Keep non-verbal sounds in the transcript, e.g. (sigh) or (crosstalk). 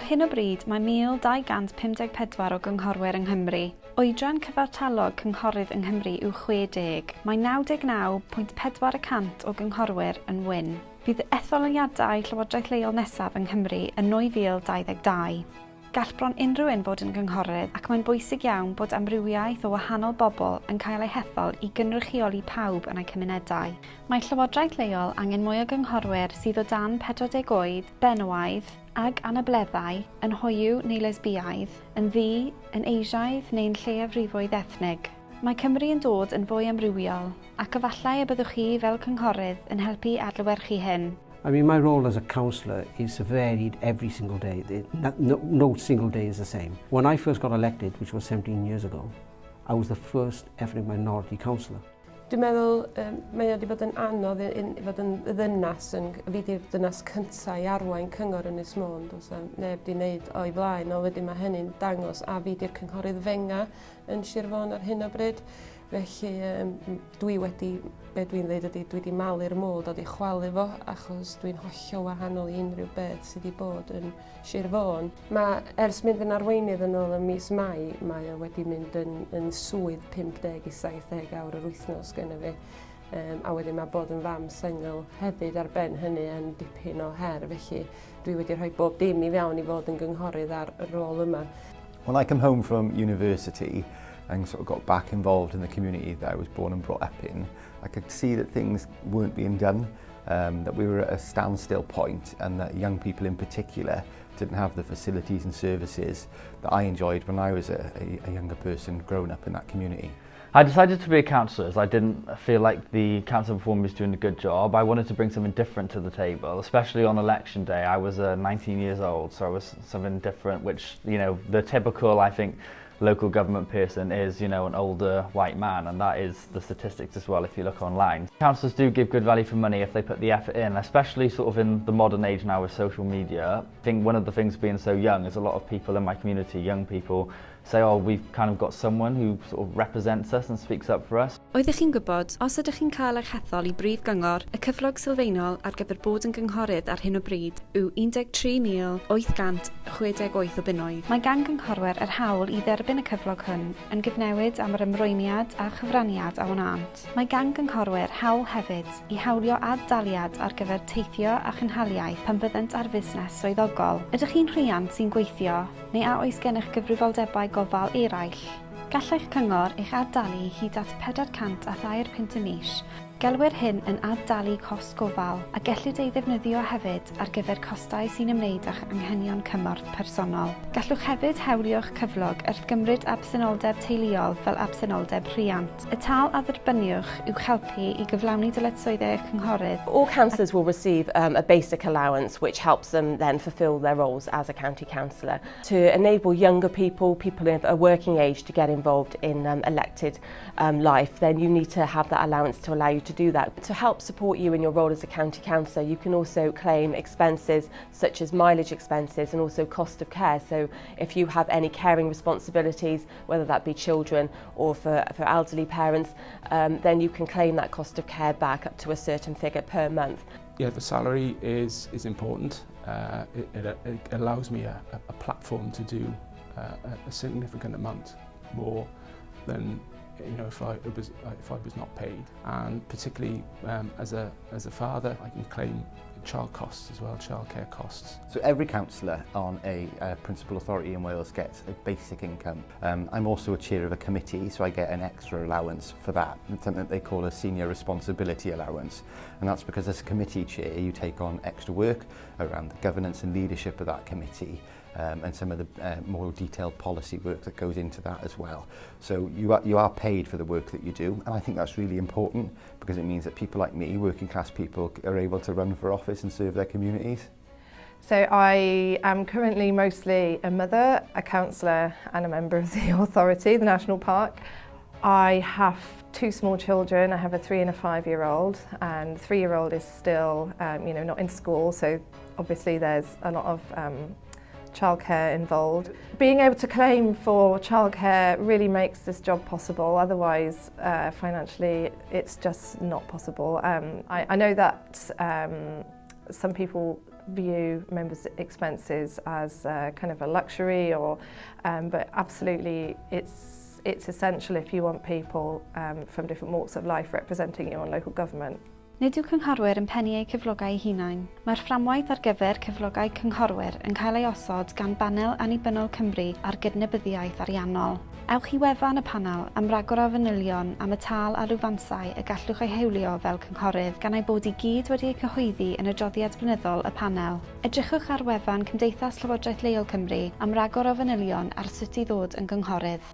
Ar hyn o bryd mae 1254 o gynghorwyr yng Nghymru. Oedran cyfartalog cynghorydd yng Nghymru yw 60. Mae 99.4% o gynghorwyr yn wyn. Bydd etholiadau Llywodraeth Leol nesaf yng Nghymru yn 2022. Gall bron unrhyw un fod yn gynghorydd ac mae'n bwysig iawn bod amrywiaeth o wahanol bobl yn cael eu hethol i gynrychioli pawb yn eu cymunedau. Mae Llywodraeth leol angen mwy o gynghorwyr sydd o dan 40 oed, benywaidd, ag anableddau yn hoyw neu lesbiaidd, yn ddi, yn eisiaidd neu'n lleiafrifoedd ethnig. Mae Cymru yn dod yn fwy amrywiol ac efallai y byddwch chi fel cynghorydd yn helpu adlywyrchu hyn. I mean, my role as a councillor is varied every single day. No, no single day is the same. When I first got elected, which was 17 years ago, I was the first ethnic minority councillor. Dwi'n meddwl um, mae wedi bod yn anodd i, i fod yn ddynas, yn, fi di'r ddynas cyntaf i arwain cyngor yn Ismôn, dwi'n sa neb di wneud o'i flaen, o wedyn mae hynny'n dangos a fi di'r cynghorydd fenga yn Sir Fôn ar hyn o bryd. Felly um, dwi wedi, be dwi'n dweud ydy, dwi wedi malu'r môl dod i chwalu fo achos dwi'n hollol wahanol i unrhyw beth sydd wedi bod yn Sir Fôn. Mae ers mynd yn arweinydd yn ôl y mis Mai, mae o wedi mynd yn, yn swydd 50 i 70 awr yr wythnos gyda fi. Um, a wedyn mae bod yn fam sengl hefyd ar ben hynny yn dipyn o her, felly dwi wedi rhoi bob dim i fewn i fod yn gynghorydd ar y rôl yma. When I come home from university, and sort of got back involved in the community that I was born and brought up in, I could see that things weren't being done, um, that we were at a standstill point and that young people in particular didn't have the facilities and services that I enjoyed when I was a, a, a younger person growing up in that community. I decided to be a counsellor as I didn't feel like the council performer was doing a good job. I wanted to bring something different to the table, especially on election day. I was uh, 19 years old, so I was something different, which, you know, the typical, I think, local government person is, you know, an older white man, and that is the statistics as well if you look online. Councillors do give good value for money if they put the effort in, especially sort of in the modern age now with social media. I think one of the things being so young is a lot of people in my community, young people, say, oh, we've kind of got someone who sort of represents us and speaks up for us. Oeddech chi'n gwybod, os ydych chi'n cael eich hethol i brif gyngor, y cyflog sylfaenol ar gyfer bod yn gynghorydd ar hyn o bryd yw 13,868 o bunnoedd. Mae gan gynghorwyr yr hawl i dderbyn y cyflog hwn yn gyfnewid am yr ymrwymiad a chyfraniad a wnant. Mae gan gynghorwyr hawl hefyd i hawlio ad-daliad ar gyfer teithio a chynhaliaeth pan byddent ar fusnes swyddogol. Ydych chi'n rhiant sy'n gweithio neu a oes gennych gyfrifoldebau gofal eraill. Gallai'ch cyngor eich adalu hyd at 400 a thair pint y mis Gelwyr hyn yn addalu cost gofal a gellid ei ddefnyddio hefyd ar gyfer costau sy'n ymwneud â'ch anghenion cymorth personol. Gallwch hefyd hewlio'ch cyflog wrth gymryd absenoldeb teuluol fel absenoldeb rhiant. Y tal a dderbyniwch yw helpu i gyflawni dyletswyddau eich cynghorydd. All councillors will receive um, a basic allowance which helps them then fulfil their roles as a county councillor to enable younger people, people of a working age to get involved in um, elected um, life then you need to have that allowance to allow you to to do that. To help support you in your role as a county councillor, you can also claim expenses such as mileage expenses and also cost of care. So if you have any caring responsibilities, whether that be children or for, for elderly parents, um, then you can claim that cost of care back up to a certain figure per month. Yeah, the salary is, is important. Uh, it, it, it allows me a, a platform to do uh, a significant amount more than you know, if I, was, if I was not paid. And particularly um, as, a, as a father, I can claim child costs as well, childcare costs. So every councillor on a uh, principal authority in Wales gets a basic income. Um, I'm also a chair of a committee, so I get an extra allowance for that, something that they call a senior responsibility allowance. And that's because as a committee chair, you take on extra work around the governance and leadership of that committee um, and some of the uh, more detailed policy work that goes into that as well. So you are, you are paid for the work that you do, and I think that's really important because it means that people like me, working class people, are able to run for office and serve their communities. So I am currently mostly a mother, a counsellor and a member of the (laughs) authority, the National Park. I have two small children. I have a three and a five year old and the three year old is still um, you know, not in school so obviously there's a lot of um, childcare involved. Being able to claim for childcare really makes this job possible, otherwise uh, financially it's just not possible. Um, I, I know that um, some people view members' expenses as uh, kind of a luxury or, um, but absolutely it's it's essential if you want people um, from different walks of life representing you on local government. Nid yw cynghorwyr yn pennu eu cyflogau hunain. Mae'r fframwaith ar gyfer cyflogau cynghorwyr yn cael ei osod gan Banel Annibynnol Cymru ar gydnebyddiaeth ariannol. Ewch i wefan y panel am ragor o fanylion am y tal a rwyfansau y gallwch eu hewlio fel cynghorydd gan ei bod i gyd wedi eu cyhoeddi yn y droddiad blynyddol y panel. Edrychwch ar wefan Cymdeithas Llywodraeth Leol Cymru am ragor o fanylion ar sut i ddod yn gynghorydd.